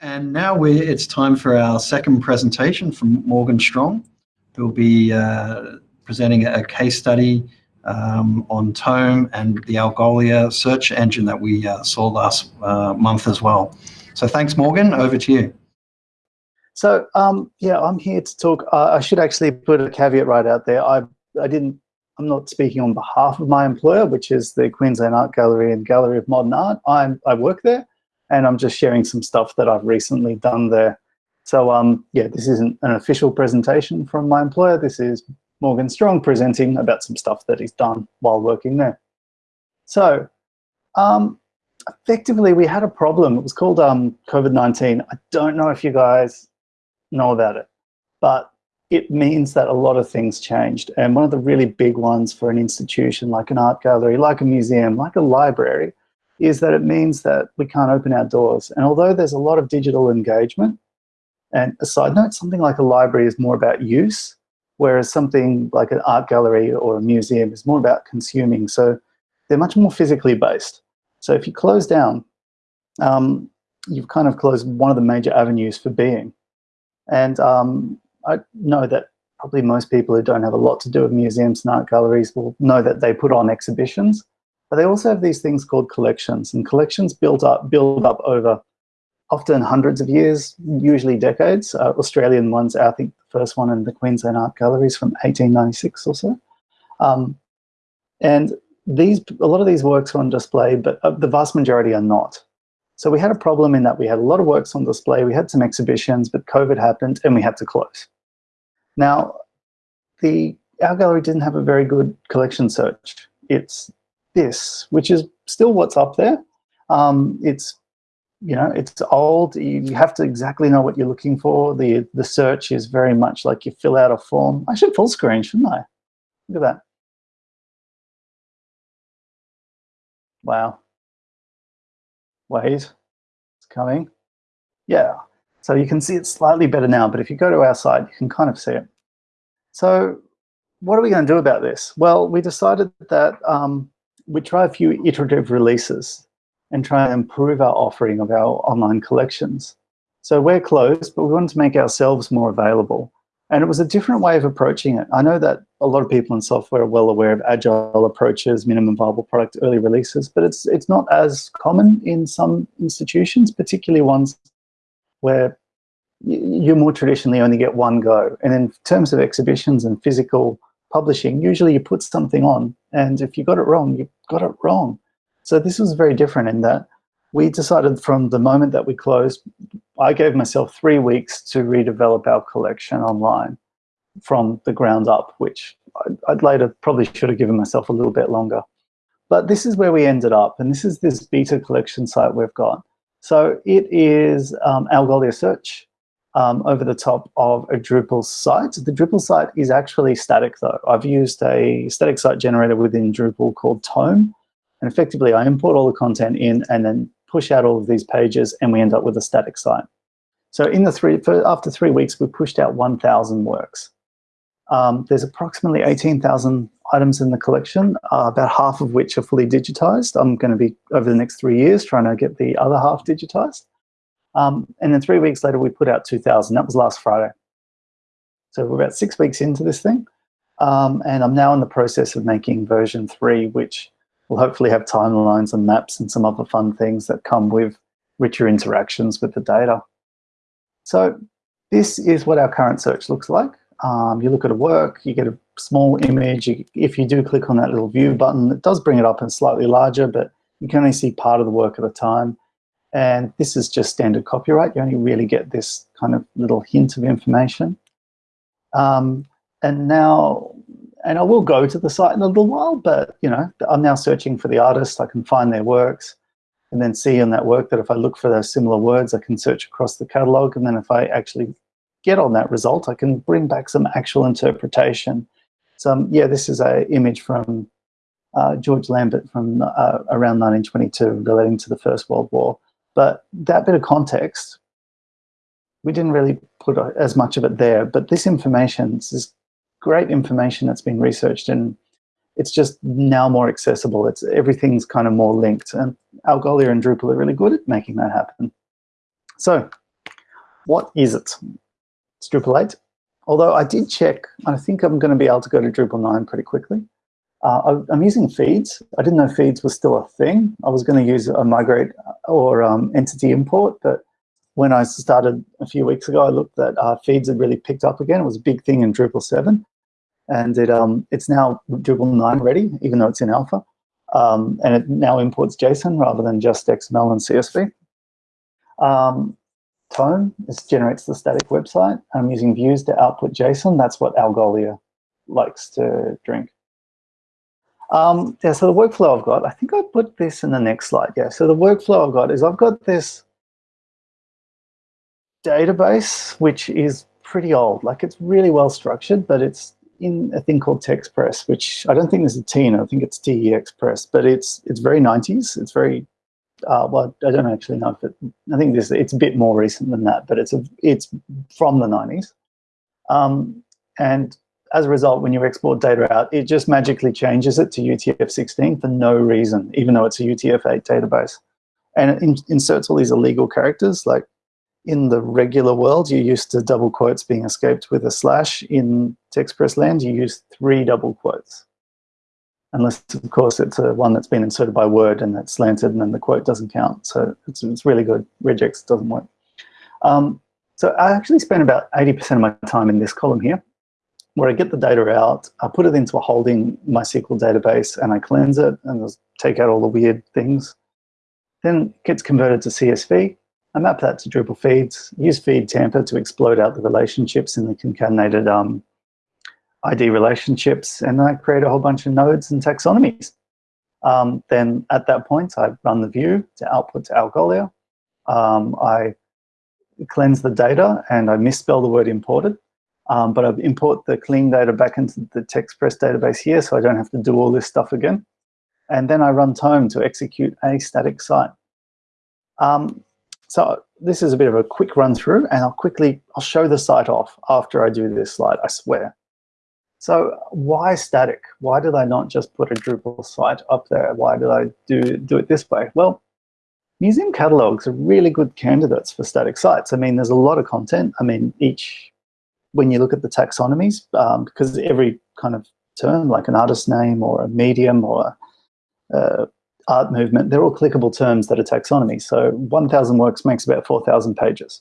And now we it's time for our second presentation from Morgan Strong, who'll be uh, presenting a case study um, on Tome and the Algolia search engine that we uh, saw last uh, month as well. So thanks, Morgan. Over to you. So um, yeah, I'm here to talk. Uh, I should actually put a caveat right out there. I I didn't. I'm not speaking on behalf of my employer, which is the Queensland Art Gallery and Gallery of Modern Art. I'm I work there and I'm just sharing some stuff that I've recently done there. So um, yeah, this isn't an official presentation from my employer. This is Morgan Strong presenting about some stuff that he's done while working there. So um, effectively, we had a problem. It was called um, COVID-19. I don't know if you guys know about it, but it means that a lot of things changed. And one of the really big ones for an institution like an art gallery, like a museum, like a library, is that it means that we can't open our doors. And although there's a lot of digital engagement, and a side note, something like a library is more about use, whereas something like an art gallery or a museum is more about consuming. So they're much more physically based. So if you close down, um, you've kind of closed one of the major avenues for being. And um, I know that probably most people who don't have a lot to do with museums and art galleries will know that they put on exhibitions. But they also have these things called collections, and collections build up build up over often hundreds of years, usually decades. Uh, Australian ones, I think the first one in the Queensland Art Galleries from 1896 or so. Um, and these, a lot of these works are on display, but uh, the vast majority are not. So we had a problem in that we had a lot of works on display, we had some exhibitions, but COVID happened and we had to close. Now, the our gallery didn't have a very good collection search. It's this, which is still what's up there. Um, it's you know it's old. You have to exactly know what you're looking for. the The search is very much like you fill out a form. I should full screen, shouldn't I? Look at that. Wow. Wait, it's coming. Yeah. So you can see it slightly better now, but if you go to our site, you can kind of see it. So what are we going to do about this? Well, we decided that um, we try a few iterative releases and try and improve our offering of our online collections. So we're closed, but we wanted to make ourselves more available. And it was a different way of approaching it. I know that a lot of people in software are well aware of agile approaches, minimum viable product, early releases, but it's it's not as common in some institutions, particularly ones where you more traditionally only get one go. And in terms of exhibitions and physical publishing, usually you put something on, and if you got it wrong, you got it wrong. So this was very different in that we decided from the moment that we closed, I gave myself three weeks to redevelop our collection online from the ground up, which I'd later probably should have given myself a little bit longer. But this is where we ended up, and this is this beta collection site we've got. So it is um, Algolia Search um, over the top of a Drupal site. The Drupal site is actually static though. I've used a static site generator within Drupal called Tome. And effectively I import all the content in and then push out all of these pages and we end up with a static site. So in the three, after three weeks, we pushed out 1,000 works. Um, there's approximately 18,000 items in the collection, uh, about half of which are fully digitized. I'm going to be, over the next three years, trying to get the other half digitized. Um, and then three weeks later, we put out 2,000. That was last Friday. So we're about six weeks into this thing. Um, and I'm now in the process of making version three, which will hopefully have timelines and maps and some other fun things that come with richer interactions with the data. So this is what our current search looks like. Um, you look at a work, you get a small image. If you do click on that little view button, it does bring it up and slightly larger, but you can only see part of the work at a time. And this is just standard copyright. You only really get this kind of little hint of information. Um, and now, and I will go to the site in a little while, but you know, I'm now searching for the artist. I can find their works and then see in that work that if I look for those similar words, I can search across the catalog. And then if I actually get on that result, I can bring back some actual interpretation. So um, yeah, this is a image from uh, George Lambert from uh, around 1922 relating to the First World War. But that bit of context, we didn't really put as much of it there. But this information, this is great information that's been researched and it's just now more accessible. It's everything's kind of more linked. And Algolia and Drupal are really good at making that happen. So what is it? It's Drupal 8. Although I did check, I think I'm going to be able to go to Drupal 9 pretty quickly. Uh, I'm using feeds. I didn't know feeds was still a thing. I was going to use a migrate or um, entity import, but when I started a few weeks ago, I looked that uh, feeds had really picked up again. It was a big thing in Drupal 7. And it um, it's now Drupal 9 ready, even though it's in alpha. Um, and it now imports JSON rather than just XML and CSV. Um, Tome this generates the static website. I'm using views to output JSON. That's what Algolia likes to drink. Um, yeah, so the workflow I've got, I think I put this in the next slide. Yeah, so the workflow I've got is I've got this database, which is pretty old. Like it's really well structured, but it's in a thing called TextPress, which I don't think there's a T in it. I think it's TE Express, but it's it's very 90s. It's very uh, well, I don't actually know if it. I think this it's a bit more recent than that, but it's a it's from the 90s. Um, and as a result, when you export data out, it just magically changes it to UTF-16 for no reason, even though it's a UTF-8 database. And it in, inserts all these illegal characters. Like in the regular world, you're used to double quotes being escaped with a slash. In TextPress land, you use three double quotes. Unless, of course, it's a one that's been inserted by Word and that's slanted and then the quote doesn't count. So it's, it's really good. Regex doesn't work. Um, so I actually spent about 80% of my time in this column here where I get the data out, I put it into a holding MySQL database and I cleanse it and take out all the weird things. Then it gets converted to CSV. I map that to Drupal feeds, use feed tamper to explode out the relationships in the concatenated um, ID relationships, and then I create a whole bunch of nodes and taxonomies. Um, then at that point, I run the view to output to Algolia. Um, I cleanse the data and I misspell the word imported. Um, but I import the clean data back into the TextPress database here so I don't have to do all this stuff again. And then I run Tome to execute a static site. Um, so this is a bit of a quick run through and I'll quickly, I'll show the site off after I do this slide, I swear. So why static? Why did I not just put a Drupal site up there? Why did I do, do it this way? Well, museum catalogs are really good candidates for static sites. I mean, there's a lot of content. I mean, each when you look at the taxonomies, um, because every kind of term, like an artist name or a medium or a, uh, art movement, they're all clickable terms that are taxonomy. So 1,000 works makes about 4,000 pages.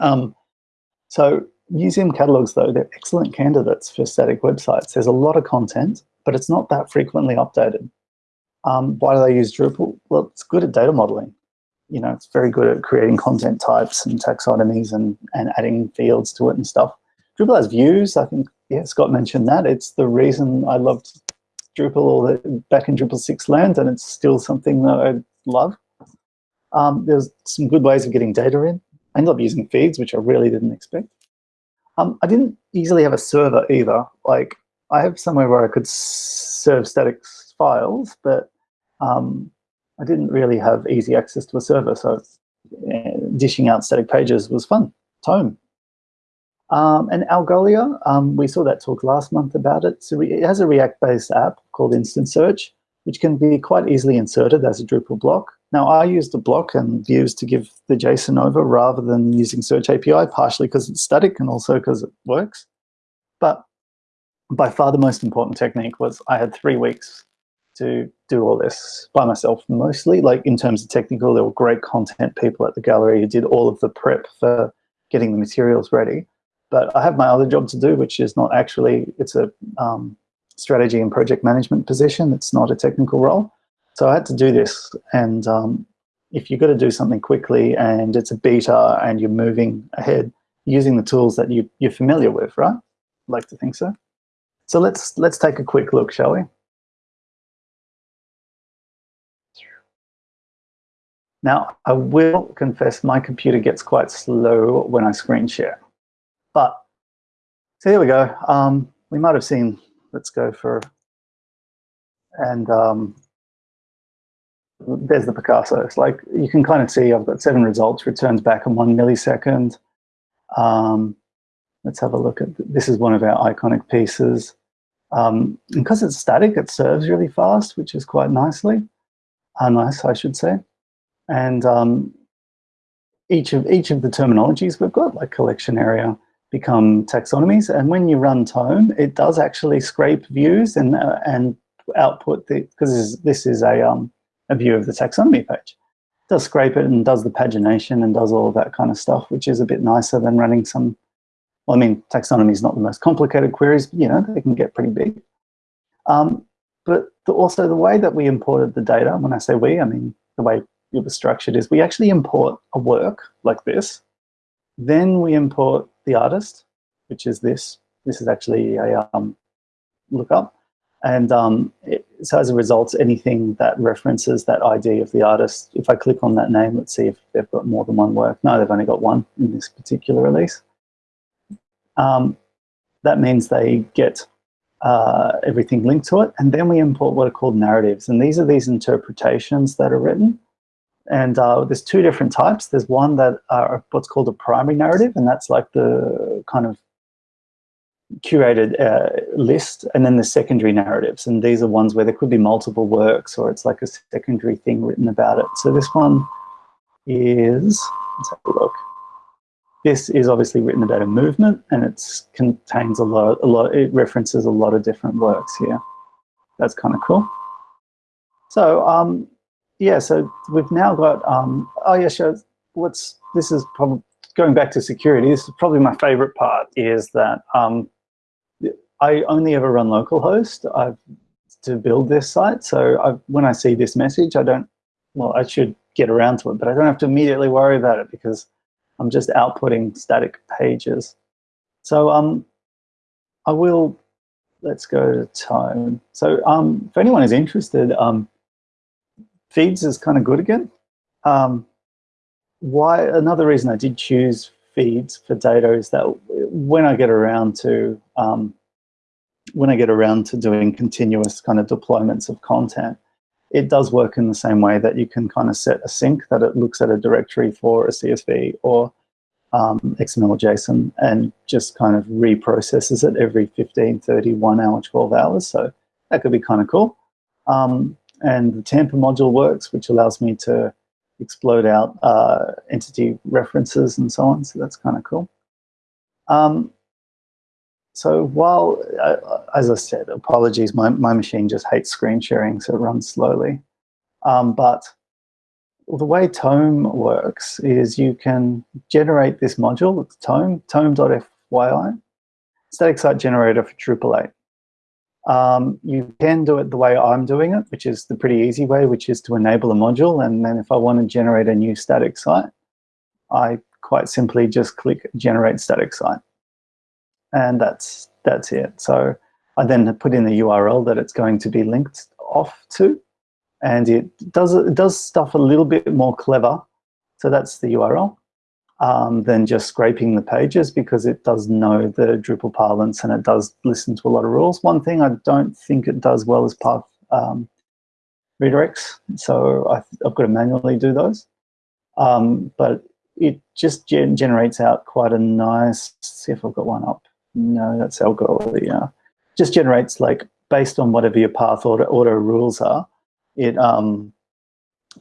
Um, so museum catalogs, though, they're excellent candidates for static websites. There's a lot of content, but it's not that frequently updated. Um, why do they use Drupal? Well, it's good at data modeling you know, it's very good at creating content types and taxonomies and, and adding fields to it and stuff. Drupal has views. I think, yeah, Scott mentioned that. It's the reason I loved Drupal or the, back in Drupal 6 land, and it's still something that I love. Um, there's some good ways of getting data in. I ended up using feeds, which I really didn't expect. Um, I didn't easily have a server either. Like, I have somewhere where I could serve static files, but um, I didn't really have easy access to a server, so uh, dishing out static pages was fun. Tome. Um, and Algolia, um, we saw that talk last month about it. So it has a React-based app called Instant Search, which can be quite easily inserted as a Drupal block. Now, I used a block and views to give the JSON over rather than using Search API, partially because it's static and also because it works. But by far the most important technique was I had three weeks to do all this by myself mostly. Like in terms of technical, there were great content people at the gallery who did all of the prep for getting the materials ready. But I have my other job to do, which is not actually, it's a um, strategy and project management position. It's not a technical role. So I had to do this. And um, if you've got to do something quickly and it's a beta and you're moving ahead, using the tools that you, you're familiar with, right? I'd like to think so. So let's, let's take a quick look, shall we? Now, I will confess my computer gets quite slow when I screen share. But, so here we go. Um, we might have seen, let's go for, and um, there's the Picasso. It's like, you can kind of see I've got seven results, returns back in one millisecond. Um, let's have a look at, this is one of our iconic pieces. Um, because it's static, it serves really fast, which is quite nicely, uh, nice, I should say. And um, each of each of the terminologies we've got, like collection area, become taxonomies. And when you run Tome, it does actually scrape views and uh, and output the because this is, this is a um a view of the taxonomy page. It does scrape it and does the pagination and does all of that kind of stuff, which is a bit nicer than running some. Well, I mean, taxonomy is not the most complicated queries, but you know they can get pretty big. Um, but the, also the way that we imported the data, when I say we, I mean the way was structured is we actually import a work like this. Then we import the artist, which is this. This is actually a um, lookup. And um, it, so as a result, anything that references that ID of the artist, if I click on that name, let's see if they've got more than one work. No, they've only got one in this particular release. Um, that means they get uh, everything linked to it. And then we import what are called narratives. And these are these interpretations that are written. And uh, there's two different types. There's one that are what's called a primary narrative, and that's like the kind of curated uh, list, and then the secondary narratives. And these are ones where there could be multiple works, or it's like a secondary thing written about it. So this one is, let's have a look. This is obviously written about a movement, and it contains a lot, a lot. It references a lot of different works here. That's kind of cool. So um, yeah, so we've now got, um, oh yeah, sure. What's, this is probably, going back to security, this is probably my favorite part is that um, I only ever run localhost I've, to build this site. So I, when I see this message, I don't, well, I should get around to it, but I don't have to immediately worry about it because I'm just outputting static pages. So um, I will, let's go to tome. So um, if anyone is interested, um, feeds is kind of good again. Um, why another reason I did choose feeds for data is that when I get around to um, when I get around to doing continuous kind of deployments of content, it does work in the same way that you can kind of set a sync that it looks at a directory for a CSV or um, XML or JSON and just kind of reprocesses it every 15, 30, one hour, 12 hours. So that could be kind of cool. Um, and the Tamper module works, which allows me to explode out uh, entity references and so on. So that's kind of cool. Um, so while, uh, as I said, apologies, my, my machine just hates screen sharing, so it runs slowly. Um, but the way Tome works is you can generate this module, it's Tome, tome.fyi, static site generator for Drupal 8. Um, you can do it the way I'm doing it, which is the pretty easy way, which is to enable a module. And then if I want to generate a new static site, I quite simply just click generate static site. And that's, that's it. So I then put in the URL that it's going to be linked off to. And it does, it does stuff a little bit more clever. So that's the URL um, than just scraping the pages because it does know the Drupal parlance and it does listen to a lot of rules. One thing I don't think it does well is path um, redirects, so I, have got to manually do those. Um, but it just gen generates out quite a nice, see if I've got one up. No, that's Algolia. Just generates like, based on whatever your path order, order rules are, it um,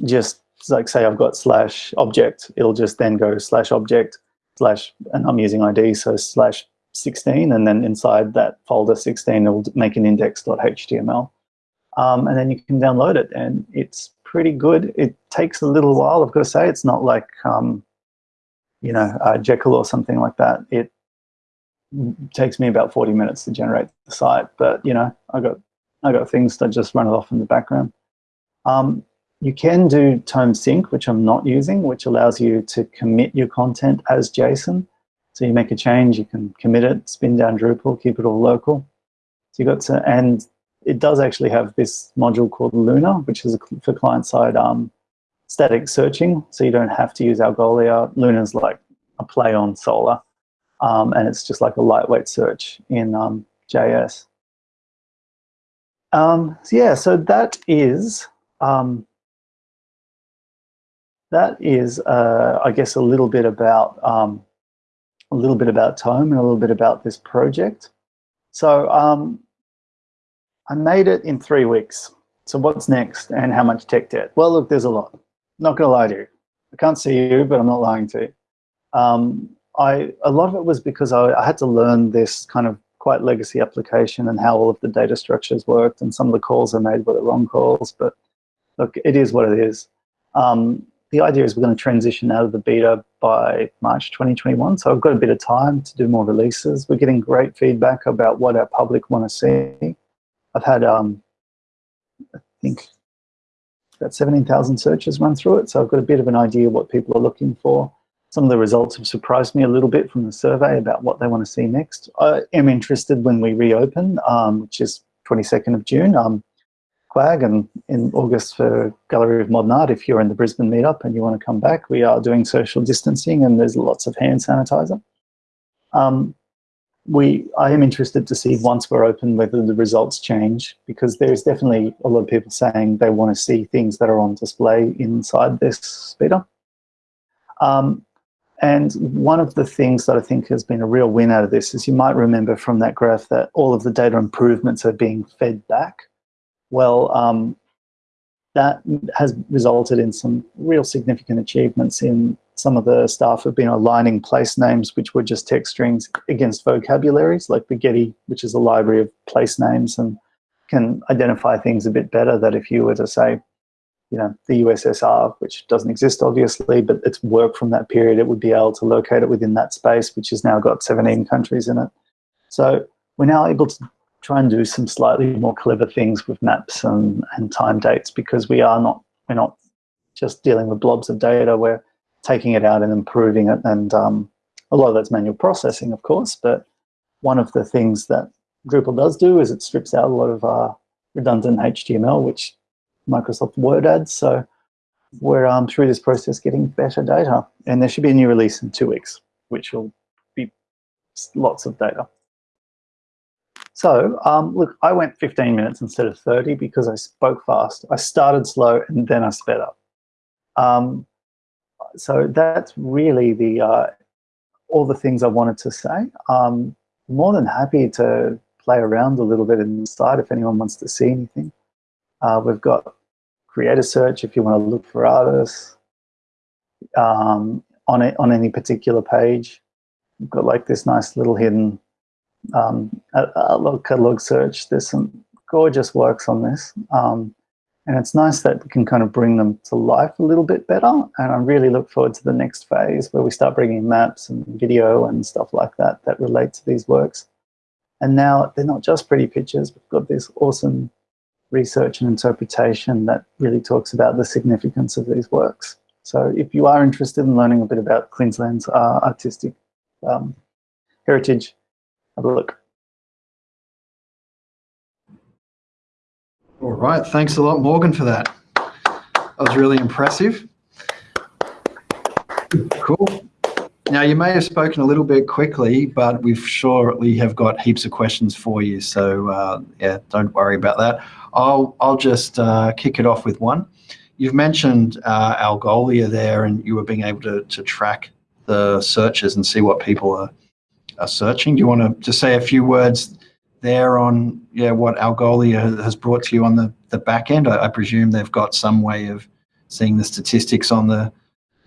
just like say I've got slash object, it'll just then go slash object slash, and I'm using ID, so slash 16, and then inside that folder 16, it'll make an index.html. Um, and then you can download it, and it's pretty good. It takes a little while, I've got to say. It's not like, um, you know, uh, Jekyll or something like that. It takes me about 40 minutes to generate the site, but, you know, I got I got things that just run it off in the background. Um, you can do Tome Sync, which I'm not using, which allows you to commit your content as JSON. So you make a change, you can commit it, spin down Drupal, keep it all local. So you got to, and it does actually have this module called Lunr, which is for client-side um, static searching. So you don't have to use Algolia. Lunr's like a play on Solr, um, and it's just like a lightweight search in um, JS. Um, so yeah, so that is um, that is, uh, I guess, a little bit about um, a little bit about Tome and a little bit about this project. So um, I made it in three weeks. So what's next and how much tech debt? Well, look, there's a lot. Not gonna lie to you. I can't see you, but I'm not lying to you. Um, I, a lot of it was because I, I, had to learn this kind of quite legacy application and how all of the data structures worked and some of the calls I made were the wrong calls, but look, it is what it is. Um, the idea is we're going to transition out of the beta by March 2021, so I've got a bit of time to do more releases. We're getting great feedback about what our public want to see. I've had, um, I think, about 17,000 searches run through it, so I've got a bit of an idea what people are looking for. Some of the results have surprised me a little bit from the survey about what they want to see next. I am interested when we reopen, um, which is 22nd of June, um, And in August for Gallery of Modern Art, if you're in the Brisbane meetup and you want to come back, we are doing social distancing and there's lots of hand sanitizer. Um, we, I am interested to see once we're open whether the results change because there's definitely a lot of people saying they want to see things that are on display inside this beta. Um, and one of the things that I think has been a real win out of this is you might remember from that graph that all of the data improvements are being fed back. Well, um, that has resulted in some real significant achievements in some of the staff have been aligning place names, which were just text strings, against vocabularies like the Getty, which is a library of place names and can identify things a bit better that if you were to say, you know, the USSR, which doesn't exist obviously, but it's work from that period, it would be able to locate it within that space, which has now got 17 countries in it. So we're now able to try and do some slightly more clever things with maps and, and time dates because we are not, we're not just dealing with blobs of data, we're taking it out and improving it. And um, a lot of that's manual processing, of course, but one of the things that Drupal does do is it strips out a lot of uh, redundant HTML, which Microsoft Word adds. So we're um, through this process getting better data. And there should be a new release in two weeks, which will be lots of data. So um, look, I went 15 minutes instead of 30 because I spoke fast. I started slow and then I sped up. Um, so that's really the uh, all the things I wanted to say. Um, more than happy to play around a little bit inside if anyone wants to see anything. Uh, we've got creator search if you want to look for artists um, on it on any particular page. We've got like this nice little hidden um, catalog search. There's some gorgeous works on this. Um, and it's nice that we can kind of bring them to life a little bit better. And I really look forward to the next phase where we start bringing maps and video and stuff like that that relate to these works. And now they're not just pretty pictures. We've got this awesome research and interpretation that really talks about the significance of these works. So if you are interested in learning a bit about Queensland's uh, artistic um, heritage, have a look. All right, thanks a lot, Morgan, for that. That was really impressive. Cool. Now, you may have spoken a little bit quickly, but we've surely have got heaps of questions for you. So, uh, yeah, don't worry about that. I'll, I'll just uh, kick it off with one. You've mentioned uh, Algolia there, and you were being able to, to track the searches and see what people are, are searching. Do you want to just say a few words there on yeah what Algolia has brought to you on the, the back end? I, I presume they've got some way of seeing the statistics on the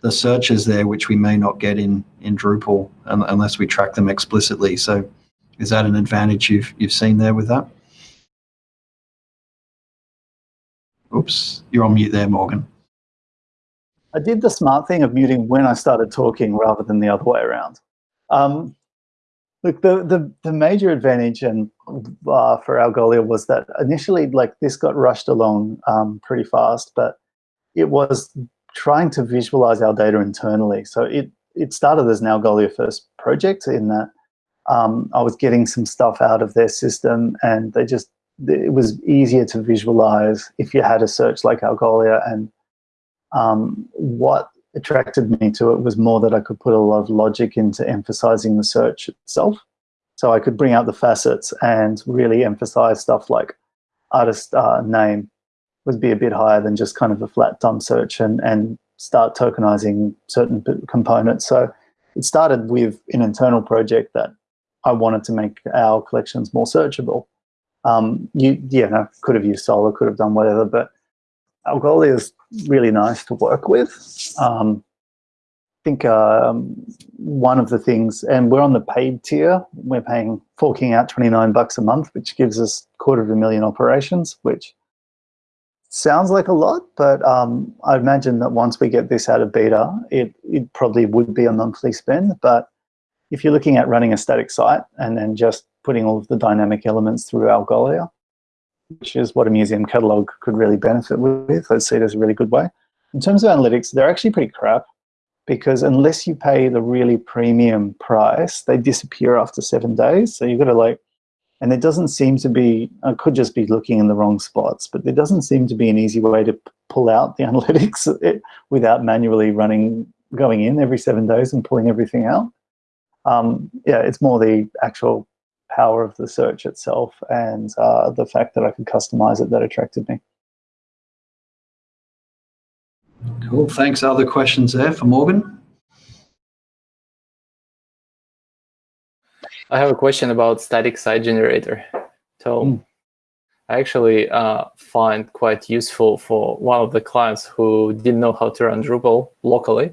the searches there, which we may not get in in Drupal unless we track them explicitly. So, is that an advantage you've you've seen there with that? Oops, you're on mute there, Morgan. I did the smart thing of muting when I started talking rather than the other way around. Um, Look, the, the, the major advantage and uh, for Algolia was that initially, like this got rushed along um, pretty fast, but it was trying to visualize our data internally. So it it started as an Algolia first project in that um, I was getting some stuff out of their system, and they just it was easier to visualize if you had a search like Algolia. And um, what attracted me to it was more that I could put a lot of logic into emphasizing the search itself. So I could bring out the facets and really emphasize stuff like artist uh, name would be a bit higher than just kind of a flat dumb search and, and start tokenizing certain components. So it started with an internal project that I wanted to make our collections more searchable. Um, you, yeah, no, could have used Solr, could have done whatever, but Algolia is really nice to work with. Um, think um, one of the things, and we're on the paid tier, we're paying, forking out 29 bucks a month, which gives us quarter of a million operations, which sounds like a lot, but um, I imagine that once we get this out of beta, it, it probably would be a monthly spend. But if you're looking at running a static site and then just putting all of the dynamic elements through Algolia, which is what a museum catalog could really benefit with, I see it as a really good way. In terms of analytics, they're actually pretty crap because unless you pay the really premium price, they disappear after seven days. So you've got to like and it doesn't seem to be, I could just be looking in the wrong spots, but there doesn't seem to be an easy way to pull out the analytics without manually running, going in every seven days and pulling everything out. Um, yeah, it's more the actual power of the search itself and uh, the fact that I could customize it that attracted me. Cool. Thanks. Other questions there for Morgan? I have a question about static site generator. So mm. I actually uh, find quite useful for one of the clients who didn't know how to run Drupal locally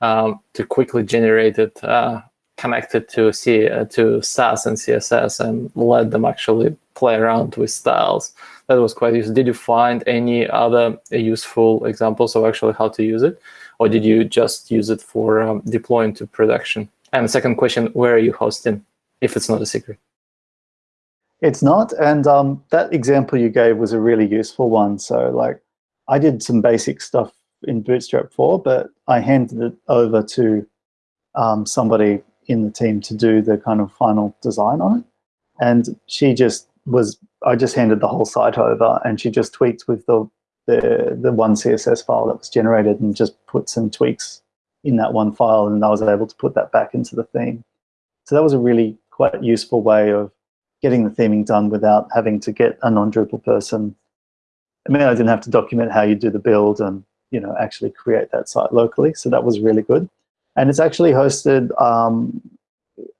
um, to quickly generate it, uh, connect it to, C uh, to Sass and CSS and let them actually play around with styles. That was quite useful. Did you find any other useful examples of actually how to use it? Or did you just use it for um, deploying to production? And second question, where are you hosting? if it's not a secret. It's not, and um, that example you gave was a really useful one. So like, I did some basic stuff in Bootstrap 4, but I handed it over to um, somebody in the team to do the kind of final design on it. And she just was, I just handed the whole site over and she just tweaked with the, the, the one CSS file that was generated and just put some tweaks in that one file and I was able to put that back into the theme. So that was a really quite useful way of getting the theming done without having to get a non-Drupal person. I mean, I didn't have to document how you do the build and you know actually create that site locally. So that was really good. And it's actually hosted um,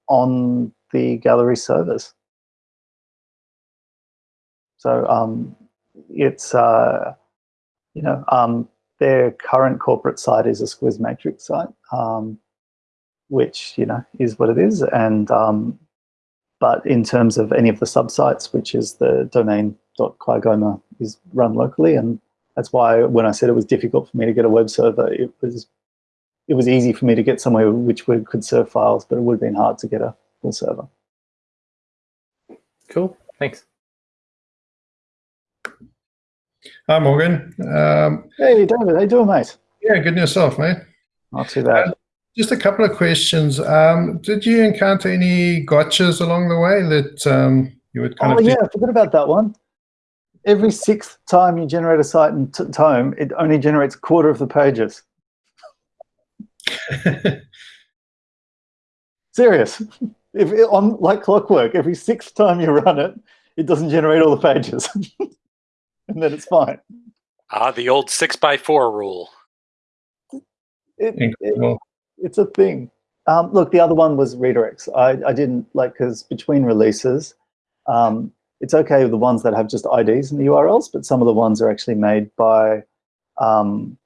on the gallery servers. So um, it's, uh, you know, um, their current corporate site is a Squiz Matrix site, um, which, you know, is what it is. And um, but in terms of any of the subsites, which is the domain.qagoma is run locally. And that's why when I said it was difficult for me to get a web server, it was it was easy for me to get somewhere which would, could serve files, but it would have been hard to get a full server. Cool, thanks. Hi, Morgan. Um, hey, David, how you doing, mate? Yeah, good and yourself, mate. Not too bad. Just a couple of questions. Um, did you encounter any gotchas along the way that um, you would kind oh, of... Oh, yeah, I forgot about that one. Every sixth time you generate a site in Tome, it only generates a quarter of the pages. Serious. If it, on like clockwork, every sixth time you run it, it doesn't generate all the pages. and then it's fine. Ah, the old six by four rule. It, it, it's a thing. Um, look, the other one was redirects. I, I didn't like because between releases, um, it's okay with the ones that have just IDs and the URLs, but some of the ones are actually made by um,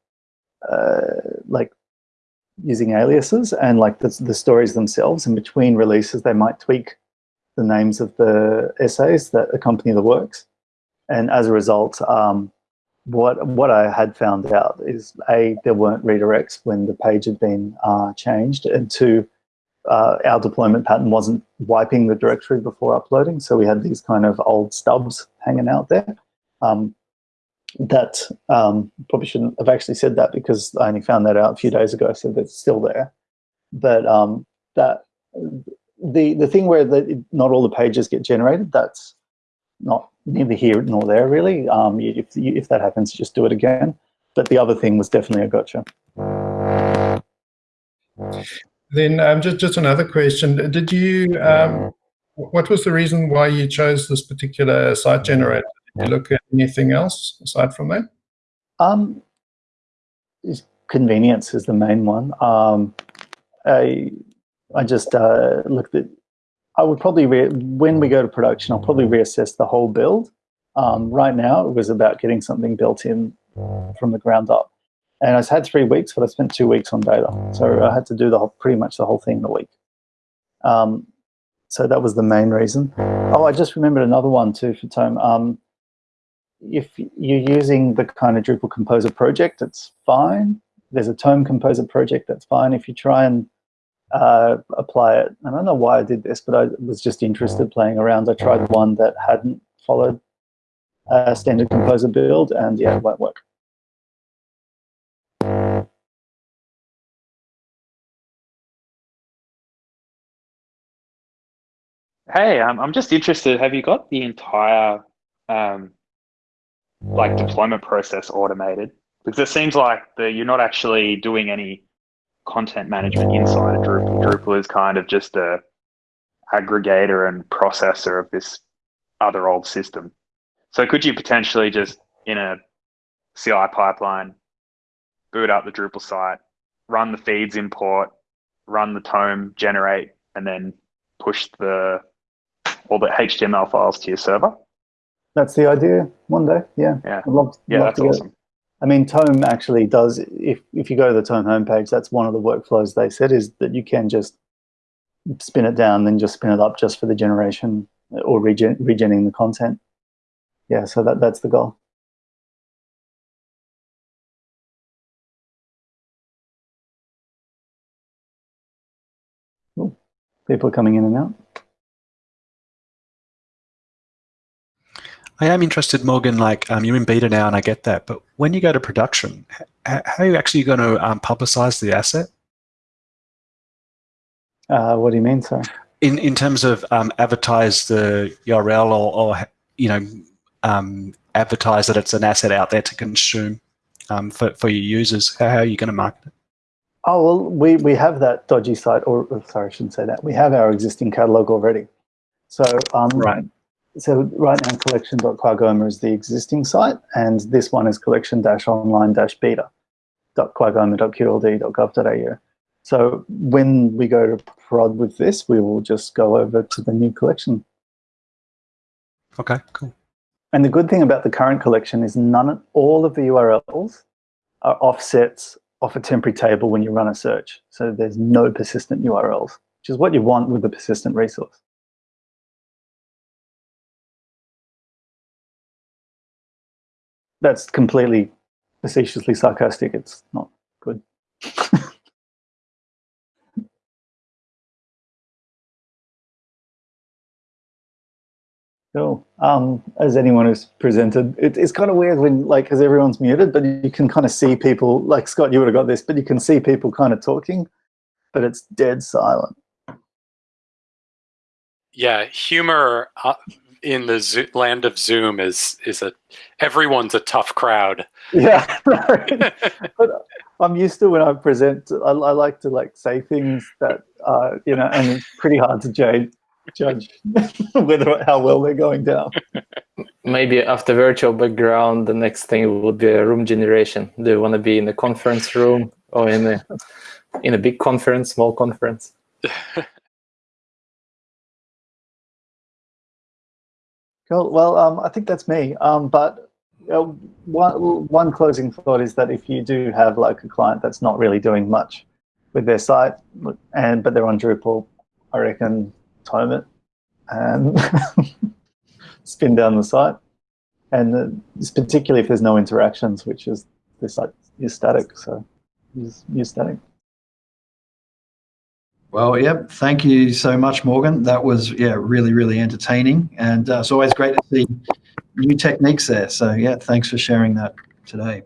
uh, like using aliases and like the, the stories themselves. And between releases, they might tweak the names of the essays that accompany the works. And as a result, um, what what I had found out is a there weren't redirects when the page had been uh, changed, and two, uh, our deployment pattern wasn't wiping the directory before uploading, so we had these kind of old stubs hanging out there. Um, that um, probably shouldn't have actually said that because I only found that out a few days ago, so that's still there. But um, that the the thing where the, not all the pages get generated, that's not neither here nor there really. Um, if, if that happens, just do it again. But the other thing was definitely a gotcha. Then um, just, just another question. Did you, um, what was the reason why you chose this particular site generator? You look at anything else aside from that? Um, convenience is the main one. Um, I, I just uh, looked at I would probably, when we go to production, I'll probably reassess the whole build. Um, right now, it was about getting something built in from the ground up. And I've had three weeks, but I spent two weeks on data. So I had to do the whole, pretty much the whole thing in a week. Um, so that was the main reason. Oh, I just remembered another one too for Tome. Um, if you're using the kind of Drupal Composer project, it's fine. There's a Tome Composer project, that's fine. If you try and uh, apply it, I don't know why I did this, but I was just interested playing around. I tried one that hadn't followed a standard Composer build, and yeah, it won't work. Hey, um, I'm just interested. Have you got the entire um, like deployment process automated? Because it seems like the, you're not actually doing any content management inside of Drupal. Drupal is kind of just a aggregator and processor of this other old system. So could you potentially just in a CI pipeline boot up the Drupal site, run the feeds import, run the tome generate, and then push the all the HTML files to your server? That's the idea. One day, yeah. Yeah, I'd love, yeah, love that's awesome. I mean, Tome actually does. If if you go to the Tome homepage, that's one of the workflows they said is that you can just spin it down, then just spin it up just for the generation or regen, regenning the content. Yeah, so that that's the goal. Cool. People are coming in and out. I am interested, Morgan. Like, um, you're in beta now, and I get that. But when you go to production, how are you actually going to um, publicize the asset? Uh, what do you mean, sorry? In in terms of um, advertise the URL or, or you know um, advertise that it's an asset out there to consume um, for for your users. How, how are you going to market it? Oh well, we we have that dodgy site, or or sorry, I shouldn't say that. We have our existing catalog already. So um, Right. So right now, collection.qagoma is the existing site, and this one is collection-online-beta.qagoma.qld.gov.au. So when we go to prod with this, we will just go over to the new collection. Okay, cool. And the good thing about the current collection is none of all of the URLs are offsets off a temporary table when you run a search. So there's no persistent URLs, which is what you want with a persistent resource. That's completely facetiously sarcastic. It's not good. Cool. Um, as anyone who's presented, it, it's kind of weird when, like, because everyone's muted, but you can kind of see people, like Scott, you would have got this, but you can see people kind of talking, but it's dead silent. Yeah, humor uh, in the Zo- land of Zoom is is a everyone's a tough crowd. Yeah, right. but I'm used to when I present, I, I like to like say things that, uh, you know, and it's pretty hard to judge, judge whether how well they're going down. Maybe after virtual background, the next thing would be a room generation. Do you want to be in a conference room or in a in a big conference, small conference? Cool. Well, um, I think that's me. Um, but uh, one, one closing thought is that if you do have like a client that's not really doing much with their site, and but they're on Drupal, I reckon time it and spin down the site. And uh, particularly if there's no interactions, which is the site is static. So use, use static. Well, yep. Thank you so much, Morgan. That was yeah, really, really entertaining, and uh, it's always great to see new techniques there. So yeah, thanks for sharing that today.